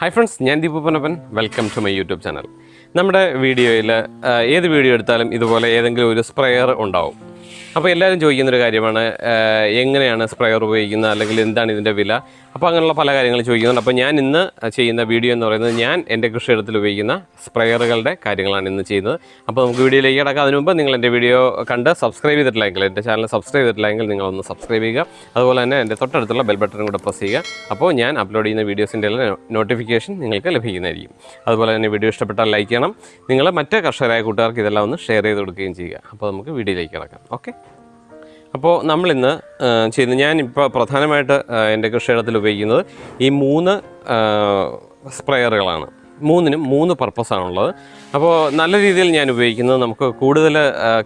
Hi friends ഞാൻ Deepu welcome to my YouTube channel നമ്മുടെ വീഡിയോയിൽ ഏത് വീഡിയോ എടുത്താലും ഇതുപോലെ ഏതെങ്കിലും ഒരു സ്പ്രെയർ ഉണ്ടാവും. അപ്പോൾ എല്ലാവരും ചോദിക്കുന്നൊരു കാര്യമാണ് എങ്ങനെയാണ് സ്പ്രെയർ ഉപയോഗിക്കുന്നത് അല്ലെങ്കിൽ എന്താണ് ഇതിന്റെ വില? അപ്പോൾ അങ്ങനെയുള്ള പല കാര്യങ്ങളും ചോദിക്കുന്നുണ്ട്. അപ്പോൾ ഞാൻ ഇന്ന് ചെയ്യുന്ന വീഡിയോ എന്ന് പറയുന്നത് ഞാൻ എന്റെ കൃഷിയിടത്തിൽ ഉപയോഗിക്കുന്ന സ്പ്രെയറുകളുടെ കാര്യങ്ങളാണ് ഇന്ന് ചെയ്യുന്നത്. അപ്പോൾ നമുക്ക് വീഡിയോയിലേക്ക് കിടക്കാം. അതിന് മുമ്പ് നിങ്ങൾ എന്റെ വീഡിയോ കണ്ട് സബ്സ്ക്രൈബ് ചെയ്തിട്ടില്ലെങ്കിൽ എന്റെ ചാനൽ സബ്സ്ക്രൈബ് ചെയ്തിട്ടില്ലെങ്കിൽ നിങ്ങളൊന്ന് സബ്സ്ക്രൈബ് ചെയ്യുക. അതുപോലെ തന്നെ എന്റെ തൊട്ടടുത്തുള്ള ബെൽ കൂടെ പ്രസ് ചെയ്യുക. അപ്പോൾ ഞാൻ അപ്ലോഡ് ചെയ്യുന്ന വീഡിയോസിന്റെ എല്ലാം നോട്ടിഫിക്കേഷൻ നിങ്ങൾക്ക് ലഭിക്കുന്നതായിരിക്കും. അതുപോലെ തന്നെ വീഡിയോ ഇഷ്ടപ്പെട്ടാൽ ലൈക്ക് ചെയ്യണം. നിങ്ങൾ മറ്റ് കർഷകരായ കൂട്ടുകാർക്ക് ഇതെല്ലാം ഒന്ന് ഷെയർ ചെയ്ത് കൊടുക്കുകയും ചെയ്യുക. അപ്പോൾ നമുക്ക് വീഡിയോയിലേക്ക് കിടക്കാം. ഓക്കെ? അപ്പോൾ നമ്മളിന്ന് ചെയ്യുന്ന ഞാൻ ഇപ്പോൾ പ്രധാനമായിട്ട് എന്റെ കൃഷിയിടത്തിൽ ഉപയോഗിക്കുന്നത് ഈ മൂന്ന് സ്പ്രെയറുകളാണ്. മൂന്നിനും മൂന്ന് പർപ്പസാണുള്ളത്. അപ്പോൾ നല്ല രീതിയിൽ ഞാൻ ഉപയോഗിക്കുന്നത് നമുക്ക് കൂടുതൽ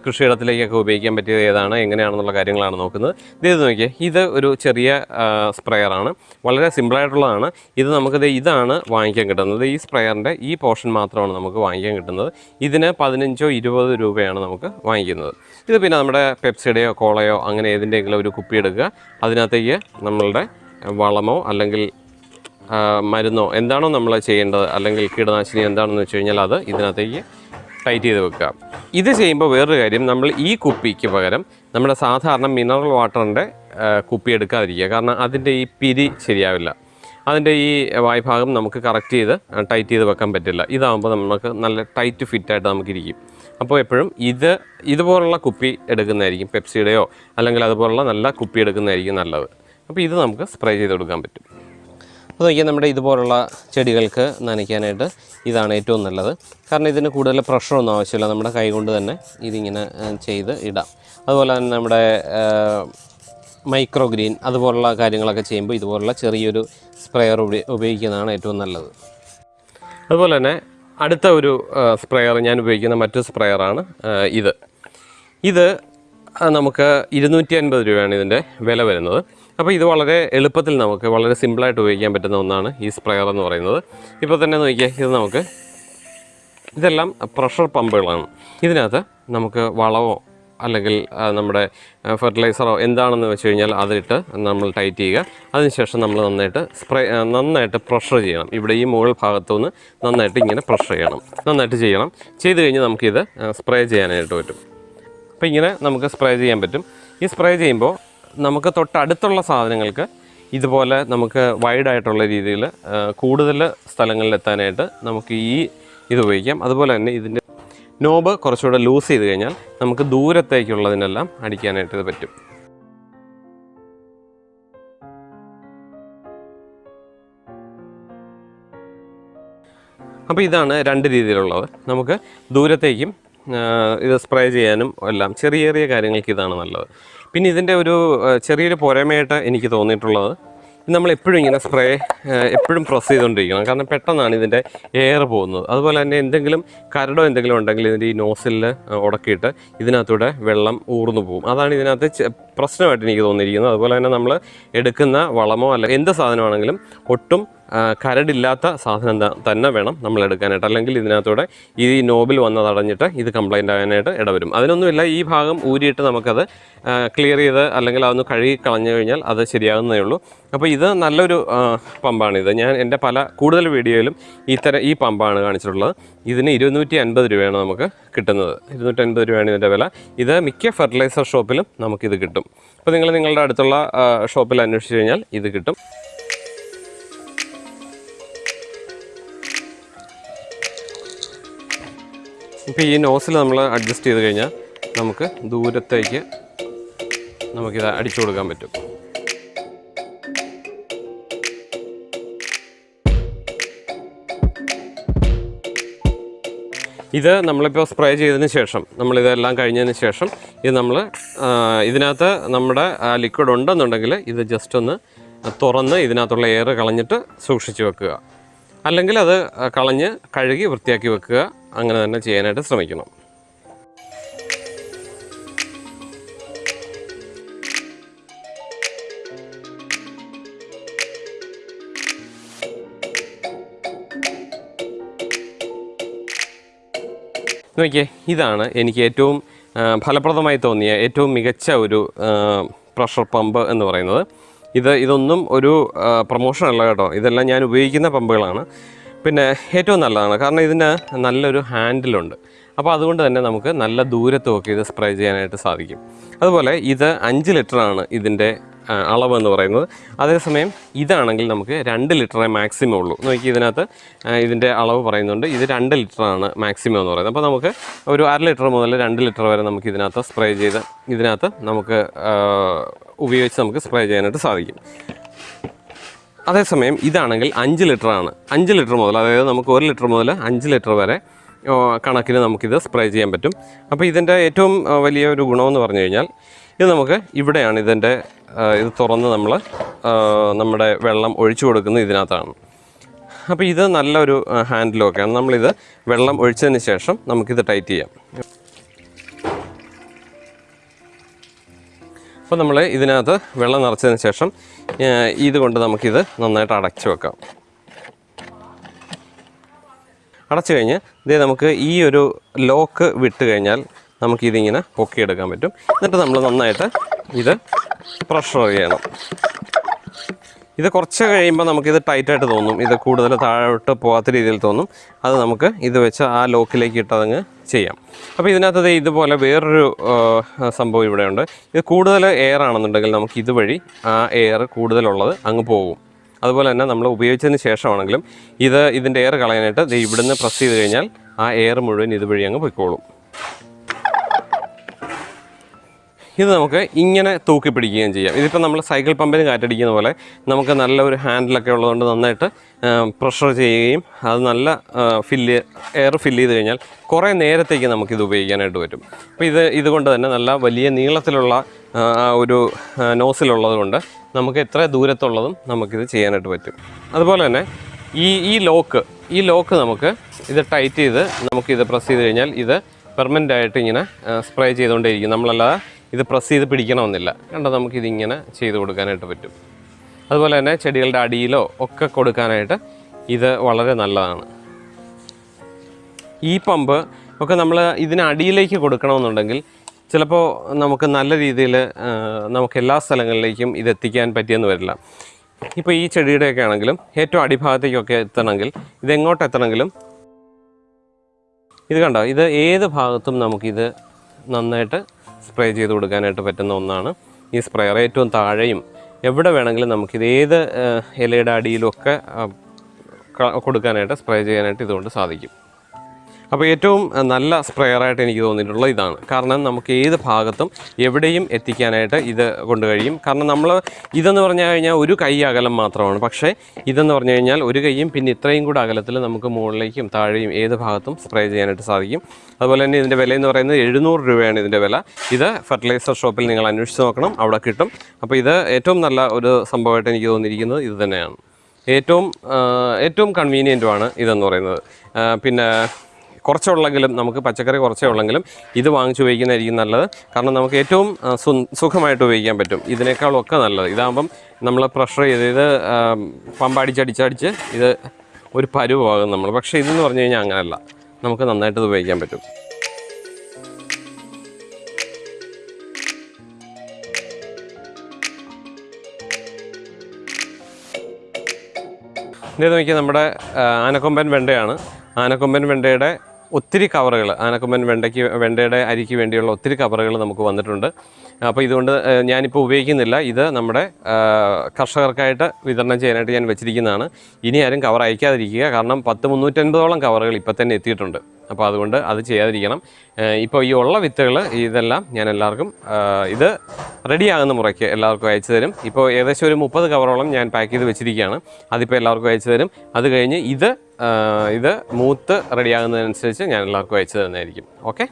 കൃഷിയിടത്തിലേക്കൊക്കെ ഉപയോഗിക്കാൻ പറ്റിയത് ഏതാണ് എങ്ങനെയാണെന്നുള്ള കാര്യങ്ങളാണ് നോക്കുന്നത്. ഇത് നോക്കിയേ ഇത് ഒരു ചെറിയ സ്പ്രെയറാണ്. വളരെ സിമ്പിളായിട്ടുള്ളതാണ്. ഇത് നമുക്കിത് ഇതാണ് വാങ്ങിക്കാൻ കിട്ടുന്നത്. ഈ സ്പ്രെയറിന്റെ ഈ പോർഷൻ മാത്രമാണ് നമുക്ക് വാങ്ങിക്കാൻ കിട്ടുന്നത്. ഇതിന് പതിനഞ്ചോ ഇരുപത് രൂപയാണ് നമുക്ക് വാങ്ങിക്കുന്നത്. ഇത് പിന്നെ നമ്മുടെ പെപ്സിയുടെയോ കോളയോ അങ്ങനെ ഏതിന്റെയെങ്കിലും ഒരു കുപ്പി എടുക്കുക അതിനകത്തേക്ക് നമ്മളുടെ വളമോ അല്ലെങ്കിൽ മരുന്നോ എന്താണോ നമ്മൾ ചെയ്യേണ്ടത് അല്ലെങ്കിൽ കീടനാശിനി എന്താണെന്ന് വെച്ച് കഴിഞ്ഞാൽ അത് ഇതിനകത്തേക്ക് ടൈറ്റ് ചെയ്ത് വെക്കുക. ഇത് ചെയ്യുമ്പോൾ വേറൊരു കാര്യം നമ്മൾ ഈ കുപ്പിക്ക് പകരം നമ്മുടെ സാധാരണ മിനറൽ വാട്ടറിന്റെ കുപ്പി എടുക്കാതിരിക്കുക. കാരണം അതിന്റെ ഈ പിരി ശരിയാവില്ല. അതിന്റെ ഈ വായ്ഭാഗം നമുക്ക് കറക്റ്റ് ചെയ്ത് ടൈറ്റ് ചെയ്ത് വെക്കാൻ പറ്റില്ല. ഇതാകുമ്പോൾ നമുക്ക് നല്ല ടൈറ്റ് ഫിറ്റായിട്ട് നമുക്കിരിക്കും അപ്പോൾ എപ്പോഴും ഇത് ഇതുപോലുള്ള കുപ്പി എടുക്കുന്നതായിരിക്കും പെപ്സിയുടെയോ അല്ലെങ്കിൽ അതുപോലുള്ള നല്ല കുപ്പി എടുക്കുന്നതായിരിക്കും നല്ലത്. അപ്പോൾ ഇത് നമുക്ക് സ്പ്രേ ചെയ്ത് കൊടുക്കാൻ പറ്റും. അപ്പോൾ നോക്കിയാൽ നമ്മുടെ ഇതുപോലുള്ള ചെടികൾക്ക് നനയ്ക്കാനായിട്ട് ഇതാണ് ഏറ്റവും നല്ലത്. കാരണം ഇതിന് കൂടുതൽ പ്രഷറൊന്നും ആവശ്യമില്ല. നമ്മുടെ കൈ കൊണ്ട് തന്നെ ഇതിങ്ങനെ ചെയ്ത് ഇടാം. അതുപോലെ തന്നെ നമ്മുടെ മൈക്രോ ഗ്രീൻ അതുപോലുള്ള കാര്യങ്ങളൊക്കെ ചെയ്യുമ്പോൾ ഇതുപോലുള്ള ചെറിയൊരു സ്പ്രെയർ ഉപയോഗിക്കുന്നതാണ് ഏറ്റവും നല്ലത്. അതുപോലെ തന്നെ അടുത്ത ഒരു സ്പ്രെയർ ഞാൻ ഉപയോഗിക്കുന്ന മറ്റു സ്പ്രെയറാണ് ഇത്. ഇത് നമുക്ക് ഇരുന്നൂറ്റി അൻപത് രൂപയാണ് ഇതിന്റെ വില വരുന്നത്. അപ്പോൾ ഇത് വളരെ എളുപ്പത്തിൽ നമുക്ക് വളരെ സിമ്പിളായിട്ട് ഉപയോഗിക്കാൻ പറ്റുന്ന ഒന്നാണ് ഈ സ്പ്രെയർ എന്ന് പറയുന്നത്. ഇപ്പോൾ തന്നെ നോക്കിയാൽ ഇത് നമുക്ക് ഇതെല്ലാം പ്രഷർ പമ്പുകളാണ്. ഇതിനകത്ത് നമുക്ക് വളവോ അല്ലെങ്കിൽ നമ്മുടെ ഫെർട്ടിലൈസറോ എന്താണെന്ന് വെച്ച് കഴിഞ്ഞാൽ അതിട്ട് നമ്മൾ ടൈറ്റ് ചെയ്യുക. അതിനുശേഷം നമ്മൾ നന്നായിട്ട് സ്പ്രേ നന്നായിട്ട് പ്രഷർ ചെയ്യണം. ഇവിടെ ഈ മുകൾ ഭാഗത്തുനിന്ന് നന്നായിട്ട് ഇങ്ങനെ പ്രഷർ ചെയ്യണം. നന്നായിട്ട് ചെയ്യണം. ചെയ്ത് കഴിഞ്ഞ് നമുക്കിത് സ്പ്രേ ചെയ്യാനായിട്ട് പറ്റും. അപ്പോൾ ഇങ്ങനെ നമുക്ക് സ്പ്രേ ചെയ്യാൻ പറ്റും. ഈ സ്പ്രേ ചെയ്യുമ്പോൾ നമുക്ക് തൊട്ടടുത്തുള്ള സാധനങ്ങൾക്ക് ഇതുപോലെ നമുക്ക് വൈഡായിട്ടുള്ള രീതിയിൽ കൂടുതൽ സ്ഥലങ്ങളിൽ എത്താനായിട്ട് നമുക്ക് ഈ ഇത് ഉപയോഗിക്കാം. അതുപോലെ തന്നെ ഇതിന്റെ നോബ് കുറച്ചുകൂടെ ലൂസ് ചെയ്ത് കഴിഞ്ഞാൽ നമുക്ക് ദൂരത്തേക്കുള്ളതിനെല്ലാം അടിക്കാനായിട്ട് ഇത് പറ്റും. അപ്പോൾ ഇതാണ് രണ്ട് രീതിയിലുള്ളത്. നമുക്ക് ദൂരത്തേക്കും ഇത് സ്പ്രേ ചെയ്യാനും എല്ലാം ചെറിയ ചെറിയ കാര്യങ്ങൾക്ക് ഇതാണ് നല്ലത്. പിന്നെ ഇതിന്റെ ഒരു ചെറിയൊരു പോരായ്മയായിട്ട് എനിക്ക് തോന്നിയിട്ടുള്ളത് നമ്മൾ എപ്പോഴും ഇങ്ങനെ സ്പ്രേ എപ്പോഴും പ്രസ് ചെയ്തുകൊണ്ടിരിക്കണം. കാരണം പെട്ടെന്നാണ് ഇതിന്റെ എയർ പോകുന്നത്. അതുപോലെ തന്നെ എന്തെങ്കിലും കരടോ എന്തെങ്കിലും ഉണ്ടെങ്കിൽ ഇതിന്റെ ഈ നോസിലിൽ ഉടക്കിയിട്ട് ഇതിനകത്തൂടെ വെള്ളം ഊർന്നു പോകും. അതാണ് ഇതിനകത്ത് പ്രശ്നമായിട്ട് എനിക്ക് തോന്നിയിരിക്കുന്നത്. അതുപോലെ തന്നെ നമ്മൾ എടുക്കുന്ന വളമോ അല്ല എന്ത് സാധനമാണെങ്കിലും ഒട്ടും കരടില്ലാത്ത സാധനം തന്നെ വേണം നമ്മൾ എടുക്കാനായിട്ട്. അല്ലെങ്കിൽ ഇതിനകത്തൂടെ ഈ നോബിൽ വന്നതടഞ്ഞിട്ട് ഇത് കംപ്ലൈന്റ് ആകാനായിട്ട് ഇടവരും. അതിനൊന്നുമില്ല ഈ ഭാഗം ഊരിയിട്ട് നമുക്കത് ക്ലിയർ ചെയ്ത് അല്ലെങ്കിൽ അതൊന്ന് കഴുകി കളഞ്ഞു കഴിഞ്ഞാൽ അത് ശരിയാകുന്നതേ ഉള്ളൂ. അപ്പോൾ ഇത് നല്ലൊരു പമ്പാണിത്. ഞാൻ എന്റെ പല കൂടുതൽ വീഡിയോയിലും ഇത്തരം ഈ പമ്പാണ് കാണിച്ചിട്ടുള്ളത്. ഇതിന് ഇരുന്നൂറ്റി അൻപത് രൂപയാണ് നമുക്ക് കിട്ടുന്നത്. ഇരുന്നൂറ്റി അൻപത് രൂപയാണ് ഇതിന്റെ വില. ഇത് മിക്ക ഫെർട്ടിലൈസർ ഷോപ്പിലും നമുക്കിത് കിട്ടും. അപ്പോൾ നിങ്ങൾ നിങ്ങളുടെ അടുത്തുള്ള ഷോപ്പിൽ അന്വേഷിച്ച് കഴിഞ്ഞാൽ ഇത് കിട്ടും. ഇപ്പോൾ ഈ നോസിൽ നമ്മൾ അഡ്ജസ്റ്റ് ചെയ്ത് കഴിഞ്ഞാൽ നമുക്ക് ദൂരത്തേക്ക് നമുക്കിത് അടിച്ചു കൊടുക്കാൻ പറ്റും. ഇത് നമ്മളിപ്പോൾ സ്പ്രേ ചെയ്തതിന് ശേഷം നമ്മളിതെല്ലാം കഴിഞ്ഞതിന് ശേഷം ഇത് നമ്മൾ ഇതിനകത്ത് നമ്മുടെ ലിക്വിഡ് ഉണ്ടെന്നുണ്ടെങ്കിൽ ഇത് ജസ്റ്റ് ഒന്ന് തുറന്ന് ഇതിനകത്തുള്ള എയർ കളഞ്ഞിട്ട് സൂക്ഷിച്ച് വെക്കുക. അല്ലെങ്കിൽ അത് കളഞ്ഞ് കഴുകി വൃത്തിയാക്കി വെക്കുക. അങ്ങനെ തന്നെ ചെയ്യാനായിട്ട് ശ്രമിക്കണം. നോക്കിയേ ഇതാണ് എനിക്ക് ഏറ്റവും ഫലപ്രദമായി തോന്നിയ ഏറ്റവും മികച്ച ഒരു പ്രഷർ പമ്പ് എന്ന് പറയുന്നത്. ഇത് ഇതൊന്നും ഒരു പ്രൊമോഷൻ അല്ല കേട്ടോ. ഇതെല്ലാം ഞാൻ ഉപയോഗിക്കുന്ന പമ്പുകളാണ്. പിന്നെ ഏറ്റവും നല്ലതാണ്. കാരണം ഇതിന് നല്ലൊരു ഹാൻഡിലുണ്ട്. അപ്പോൾ അതുകൊണ്ട് തന്നെ നമുക്ക് നല്ല ദൂരത്തുമൊക്കെ ഇത് സ്പ്രേ ചെയ്യാനായിട്ട് സാധിക്കും. അതുപോലെ ഇത് അഞ്ച് ലിറ്ററാണ് ഇതിന്റെ അളവെന്ന് പറയുന്നത്. അതേസമയം ഇതാണെങ്കിൽ നമുക്ക് രണ്ട് ലിറ്ററേ മാക്സിമം ഉള്ളൂ. നോക്കി ഇതിനകത്ത് ഇതിന്റെ അളവ് പറയുന്നുണ്ട്. ഇത് രണ്ട് ലിറ്ററാണ് മാക്സിമം എന്ന് പറയുന്നത്. അപ്പോൾ നമുക്ക് ഒരു അര ലിറ്റർ മുതൽ രണ്ട് ലിറ്റർ വരെ നമുക്ക് ഇതിനകത്ത് സ്പ്രേ ചെയ്ത് ഇതിനകത്ത് നമുക്ക് ഉപയോഗിച്ച് നമുക്ക് സ്പ്രേ ചെയ്യാനായിട്ട് സാധിക്കും. അതേസമയം ഇതാണെങ്കിൽ അഞ്ച് ലിറ്റർ ആണ്. അഞ്ച് ലിറ്റർ മുതൽ അതായത് നമുക്ക് ഒരു ലിറ്റർ മുതൽ അഞ്ച് ലിറ്റർ വരെ കണക്കിന് നമുക്കിത് സ്പ്രേ ചെയ്യാൻ പറ്റും. അപ്പോൾ ഇതിന്റെ ഏറ്റവും വലിയ ഒരു ഗുണമെന്ന് പറഞ്ഞു കഴിഞ്ഞാൽ ഇത് നമുക്ക് ഇവിടെയാണ് ഇതിന്റെ ഇത് തുറന്ന് നമ്മൾ നമ്മുടെ വെള്ളം ഒഴിച്ചു കൊടുക്കുന്നത് ഇതിനകത്താണ്. അപ്പോൾ ഇത് നല്ലൊരു ഹാൻഡിലൊക്കെയാണ് നമ്മളിത് വെള്ളം ഒഴിച്ചതിന് ശേഷം നമുക്കിത് ടൈറ്റ് ചെയ്യാം. അപ്പോൾ നമ്മൾ ഇതിനകത്ത് വെള്ളം നിറച്ചതിന് ശേഷം ഇതുകൊണ്ട് ഇത് കൊണ്ട് നമുക്കിത് നന്നായിട്ട് അടച്ചു വെക്കാം. അടച്ചു കഴിഞ്ഞ് ഇതേ നമുക്ക് ഈ ഒരു ലോക്ക് വിട്ട് കഴിഞ്ഞാൽ നമുക്കിതിങ്ങനെ പൊക്കിയെടുക്കാൻ പറ്റും. എന്നിട്ട് നമ്മൾ നന്നായിട്ട് ഇത് പ്രഷർ ചെയ്യണം. ഇത് കുറച്ച് കഴിയുമ്പോൾ നമുക്കിത് ടൈറ്റായിട്ട് തോന്നും. ഇത് കൂടുതൽ താഴോട്ട് പോകാത്ത രീതിയിൽ തോന്നും. അത് നമുക്ക് ഇത് വെച്ച് ആ ലോക്കിലേക്ക് ഇട്ടതങ്ങ് ചെയ്യാം. അപ്പോൾ ഇതിനകത്ത് ഇതുപോലെ വേറൊരു സംഭവം ഇവിടെയുണ്ട്. ഇത് കൂടുതൽ എയർ ആണെന്നുണ്ടെങ്കിൽ നമുക്ക് ഇതുവഴി ആ എയർ കൂടുതലുള്ളത് അങ്ങ് പോകും. അതുപോലെ തന്നെ നമ്മൾ ഉപയോഗിച്ചതിന് ശേഷമാണെങ്കിലും ഇത് ഇതിന്റെ എയർ കളയാനായിട്ട് ദേ ഇവിടുന്ന് പ്രസ് ചെയ്ത് കഴിഞ്ഞാൽ ആ എയർ മുഴുവൻ ഇതുവഴി അങ്ങ് പൊയ്ക്കോളും. ഇത് നമുക്ക് ഇങ്ങനെ തൂക്കി പിടിക്കുകയും ചെയ്യാം ഇതിപ്പോൾ നമ്മൾ സൈക്കിൾ പമ്പിന് കാറ്റടിക്കുന്ന പോലെ നമുക്ക് നല്ല ഒരു ഹാൻഡിലൊക്കെ ഉള്ളതുകൊണ്ട് നന്നായിട്ട് പ്രഷർ ചെയ്യുകയും അത് നല്ല ഫില്ല് എയർ ഫില്ല് ചെയ്ത് കഴിഞ്ഞാൽ കുറേ നേരത്തേക്ക് നമുക്കിത് ഉപയോഗിക്കാനായിട്ട് പറ്റും. അപ്പോൾ ഇത് ഇതുകൊണ്ട് തന്നെ നല്ല വലിയ നീളത്തിലുള്ള ഒരു നോസിലുള്ളത് കൊണ്ട് നമുക്ക് എത്ര ദൂരത്തുള്ളതും നമുക്കിത് ചെയ്യാനായിട്ട് പറ്റും. അതുപോലെ തന്നെ ഈ ഈ ലോക്ക് ഈ ലോക്ക് നമുക്ക് ഇത് ടൈറ്റ് ചെയ്ത് നമുക്കിത് പ്രസ് ചെയ്ത് കഴിഞ്ഞാൽ ഇത് പെർമനന്റ് ആയിട്ട് ഇങ്ങനെ സ്പ്രേ ചെയ്തുകൊണ്ടേയിരിക്കും. നമ്മളല്ലാതെ ഇത് പ്രസ് ചെയ്ത് പിടിക്കണമെന്നില്ല. കണ്ടോ നമുക്കിതിങ്ങനെ ചെയ്ത് കൊടുക്കാനായിട്ട് പറ്റും. അതുപോലെ തന്നെ ചെടികളുടെ അടിയിലോ ഒക്കെ കൊടുക്കാനായിട്ട് ഇത് വളരെ നല്ലതാണ്. ഈ പമ്പ് ഒക്കെ നമ്മൾ ഇതിനടിയിലേക്ക് കൊടുക്കണമെന്നുണ്ടെങ്കിൽ ചിലപ്പോൾ നമുക്ക് നല്ല രീതിയിൽ നമുക്ക് എല്ലാ സ്ഥലങ്ങളിലേക്കും ഇത് എത്തിക്കാൻ പറ്റിയെന്ന് വരില്ല. ഇപ്പോൾ ഈ ചെടിയുടെയൊക്കെ ആണെങ്കിലും ഏറ്റവും അടിഭാഗത്തേക്കൊക്കെ എത്തണമെങ്കിൽ ഇതെങ്ങോട്ട് എത്തണമെങ്കിലും ഇത് കണ്ടോ ഇത് ഏത് ഭാഗത്തും നമുക്കിത് നന്നായിട്ട് സ്പ്രേ ചെയ്ത് കൊടുക്കാനായിട്ട് പറ്റുന്ന ഒന്നാണ് ഈ സ്പ്രേയർ. ഏറ്റവും താഴെയും എവിടെ വേണമെങ്കിലും നമുക്കിത് ഏത് ഇലയുടെ അടിയിലൊക്കെ കൊടുക്കാനായിട്ട് സ്പ്രേ ചെയ്യാനായിട്ട് ഇതുകൊണ്ട് സാധിക്കും. അപ്പോൾ ഏറ്റവും നല്ല സ്പ്രെയറായിട്ട് എനിക്ക് തോന്നിയിട്ടുള്ളത് ഇതാണ്. കാരണം നമുക്ക് ഏത് ഭാഗത്തും എവിടെയും എത്തിക്കാനായിട്ട് ഇത് കൊണ്ട് കഴിയും. കാരണം നമ്മൾ ഇതെന്ന് പറഞ്ഞു കഴിഞ്ഞാൽ ഒരു കൈ അകലം മാത്രമാണ്. പക്ഷേ ഇതെന്ന് പറഞ്ഞു കഴിഞ്ഞാൽ ഒരു കൈയും പിന്നെ ഇത്രയും കൂടെ അകലത്തിൽ നമുക്ക് മുകളിലേക്കും താഴെയും ഏത് ഭാഗത്തും സ്പ്രേ ചെയ്യാനായിട്ട് സാധിക്കും. അതുപോലെ തന്നെ ഇതിന്റെ വില എന്ന് പറയുന്നത് എഴുന്നൂറ് രൂപയാണ് ഇതിന്റെ വില. ഇത് ഫെർട്ടിലൈസർ ഷോപ്പിൽ നിങ്ങൾ അന്വേഷിച്ച് നോക്കണം. അവിടെ കിട്ടും. അപ്പോൾ ഇത് ഏറ്റവും നല്ല ഒരു സംഭവമായിട്ട് എനിക്ക് തോന്നിയിരിക്കുന്നത് ഇത് തന്നെയാണ്. ഏറ്റവും ഏറ്റവും കൺവീനിയന്റുമാണ് ഇതെന്ന് പറയുന്നത്. പിന്നെ കുറച്ചുള്ളെങ്കിലും നമുക്ക് പച്ചക്കറി കുറച്ചേ ഉള്ളെങ്കിലും ഇത് വാങ്ങിച്ച് ഉപയോഗിക്കുന്നതായിരിക്കും നല്ലത്. കാരണം നമുക്ക് ഏറ്റവും സുഖമായിട്ട് ഉപയോഗിക്കാൻ പറ്റും. ഇതിനേക്കാളൊക്കെ നല്ലത്. ഇതാകുമ്പം നമ്മൾ പ്രഷർ ചെയ്ത് ഇത് പമ്പടിച്ചടിച്ചടിച്ച് ഇത് ഒരു പരുവാകും നമ്മൾ പക്ഷേ ഇതെന്ന് പറഞ്ഞു കഴിഞ്ഞാൽ അങ്ങനെയല്ല നമുക്ക് നന്നായിട്ട് ഇത് ഉപയോഗിക്കാൻ പറ്റും. ഇത് നോക്കിയാൽ നമ്മുടെ ആനക്കൊമ്പൻ വെണ്ടയാണ്. ആനക്കൊമ്പൻ വെണ്ടയുടെ ഒത്തിരി കവറുകൾ ആനക്കൊമ്പൻ വെണ്ടയ്ക്ക് വെണ്ടയുടെ അരിക്ക് വേണ്ടിയുള്ള ഒത്തിരി കവറുകൾ നമുക്ക് വന്നിട്ടുണ്ട്. അപ്പോൾ ഇതുകൊണ്ട് ഞാനിപ്പോൾ ഉപയോഗിക്കുന്നില്ല. ഇത് നമ്മുടെ കർഷകർക്കായിട്ട് വിതരണം ചെയ്യാനായിട്ട് ഞാൻ വെച്ചിരിക്കുന്നതാണ്. ഇനി ആരും കവർ അയക്കാതിരിക്കുക. കാരണം പത്ത് മുന്നൂറ്റൻപതോളം കവറുകൾ ഇപ്പോൾ തന്നെ എത്തിയിട്ടുണ്ട്. അപ്പോൾ അതുകൊണ്ട് അത് ചെയ്യാതിരിക്കണം. ഇപ്പോൾ ഈ ഉള്ള വിത്തുകൾ ഇതെല്ലാം ഞാൻ എല്ലാവർക്കും ഇത് റെഡിയാകുന്ന മുറയ്ക്ക് എല്ലാവർക്കും അയച്ചു തരും. ഇപ്പോൾ ഏകദേശം ഒരു മുപ്പത് കവറോളം ഞാൻ പാക്ക് ചെയ്ത് വെച്ചിരിക്കുകയാണ്. അതിപ്പോൾ എല്ലാവർക്കും അയച്ചു തരും. അത് കഴിഞ്ഞ് ഇത് ഇത് മൂത്ത് റെഡിയാകുന്നതിനനുസരിച്ച് ഞാൻ എല്ലാവർക്കും അയച്ചു തരുന്നതായിരിക്കും. ഓക്കെ?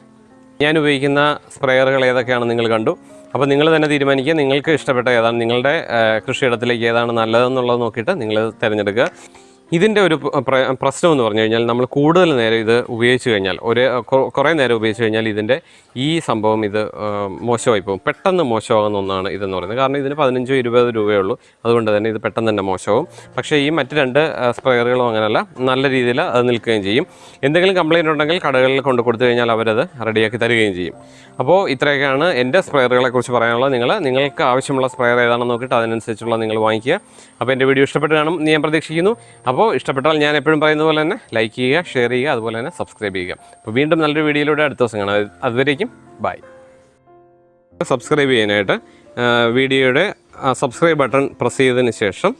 ഞാൻ ഉപയോഗിക്കുന്ന സ്പ്രെയറുകൾ ഏതൊക്കെയാണ് നിങ്ങൾ കണ്ടു. അപ്പോൾ നിങ്ങൾ തന്നെ തീരുമാനിക്കുക. നിങ്ങൾക്ക് ഇഷ്ടപ്പെട്ട ഏതാണ് നിങ്ങളുടെ കൃഷിയിടത്തിലേക്ക് ഏതാണ് നല്ലതെന്നുള്ളത് നോക്കിയിട്ട് നിങ്ങൾ തിരഞ്ഞെടുക്കുക. ഇതിന്റെ ഒരു പ്ര- പ്ര- പ്രശ്നം എന്ന് പറഞ്ഞു കഴിഞ്ഞാൽ നമ്മൾ കൂടുതൽ നേരം ഇത് ഉപയോഗിച്ച് കഴിഞ്ഞാൽ ഒരു കുറേ നേരം ഉപയോഗിച്ച് കഴിഞ്ഞാൽ ഇതിന്റെ ഈ സംഭവം ഇത് മോശമായി പോകും. പെട്ടെന്ന് മോശമാകുന്ന ഒന്നാണ് ഇതെന്ന് പറയുന്നത്. കാരണം ഇതിന് പതിനഞ്ചോ ഇരുപത് രൂപയേ ഉള്ളൂ. അതുകൊണ്ട് തന്നെ ഇത് പെട്ടെന്ന് തന്നെ മോശമാവും. പക്ഷേ ഈ മറ്റ് രണ്ട് സ്പ്രെയറുകളും അങ്ങനെയല്ല. നല്ല രീതിയിൽ അത് നിൽക്കുകയും ചെയ്യും. എന്തെങ്കിലും കംപ്ലയിന്റ് ഉണ്ടെങ്കിൽ കടകളിൽ കൊണ്ട് കൊടുത്തു കഴിഞ്ഞാൽ അവരത് റെഡിയാക്കി തരികയും ചെയ്യും. അപ്പോൾ ഇത്രയൊക്കെയാണ് എന്റെ സ്പ്രെയറുകളെ കുറിച്ച് പറയാനുള്ളത്. നിങ്ങൾ നിങ്ങൾക്ക് ആവശ്യമുള്ള സ്പ്രെയർ ഏതാണെന്ന് നോക്കിയിട്ട് അതിനനുസരിച്ചുള്ള നിങ്ങൾ വാങ്ങിക്കുക. അപ്പോൾ എന്റെ വീഡിയോ ഇഷ്ടപ്പെട്ട് കാണും ഞാൻ പ്രതീക്ഷിക്കുന്നു. അപ്പോൾ ഇഷ്ടപ്പെട്ടാൽ ഞാൻ എപ്പോഴും പറയുന്ന പോലെ തന്നെ ലൈക്ക് ചെയ്യുക ഷെയർ ചെയ്യുക അതുപോലെ തന്നെ സബ്സ്ക്രൈബ് ചെയ്യുക. അപ്പോൾ വീണ്ടും നല്ലൊരു വീഡിയോയിലൂടെ അടുത്ത ദിവസം കാണാം. അതുവരേക്കും ബൈ സബ്സ്ക്രൈബ് ചെയ്യാനായിട്ട് വീഡിയോയുടെ സബ്സ്ക്രൈബ് ബട്ടൺ പ്രസ് ചെയ്തതിന് ശേഷം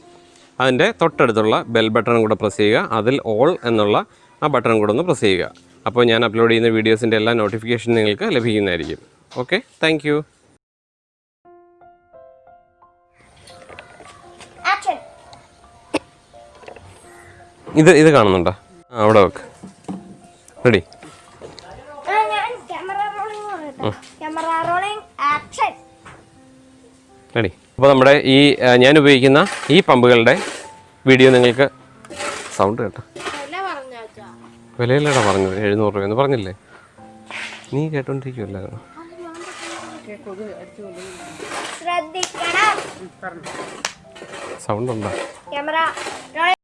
അതിന്റെ തൊട്ടടുത്തുള്ള ബെൽ ബട്ടൺ കൂടെ പ്രസ് ചെയ്യുക. അതിൽ ഓൾ എന്നുള്ള ആ ബട്ടൺ കൂടെ ഒന്ന് പ്രസ് ചെയ്യുക. അപ്പോൾ ഞാൻ അപ്ലോഡ് ചെയ്യുന്ന വീഡിയോസിന്റെ എല്ലാ നോട്ടിഫിക്കേഷൻ നിങ്ങൾക്ക് ലഭിക്കുന്നതായിരിക്കും. ഓക്കെ താങ്ക് ഇത് ഇത് കാണുന്നുണ്ടോ? ആ അവിടെ വെക്ക്. റെഡി. ആ ഞാൻ camera rolling camera rolling action. Ready. അപ്പോൾ നമ്മുടെ ഈ ഞാൻ ഉപയോഗിക്കുന്ന ഈ പമ്പുകളുടെ വീഡിയോ നിങ്ങൾക്ക് സൗണ്ട് കേട്ടോ. വിലയില്ലടാ പറഞ്ഞത്. എഴുന്നൂറ് രൂപ എന്ന് പറഞ്ഞില്ലേ? നീ കേട്ടോണ്ടിരിക്കുമല്ലായിരുന്നു സൗണ്ട് ഉണ്ടോ? ക്യാമറ